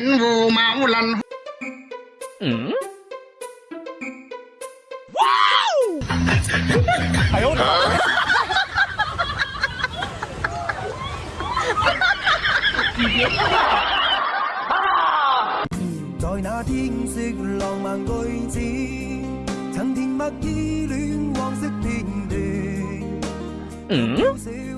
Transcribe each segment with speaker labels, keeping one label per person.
Speaker 1: đến vô máu lành ừ. wow
Speaker 2: 在那天色浪漫句子，曾甜蜜依戀，黃色片段。嗯。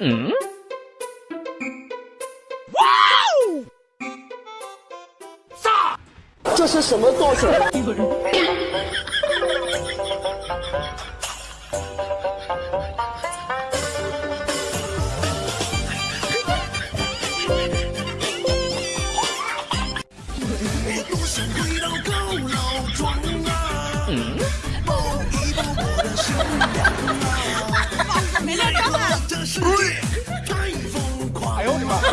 Speaker 1: 嗯，哇，
Speaker 3: 这是什么造型？
Speaker 1: 我多想回到高老庄啊！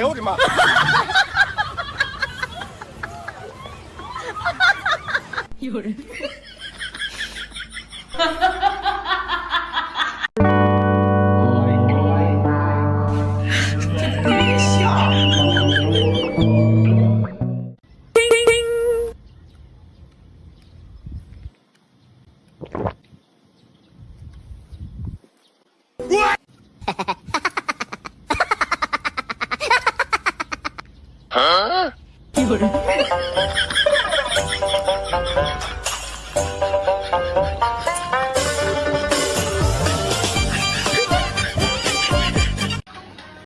Speaker 1: 哎呦我的妈！
Speaker 4: 有人，这在笑。হ্যাঁ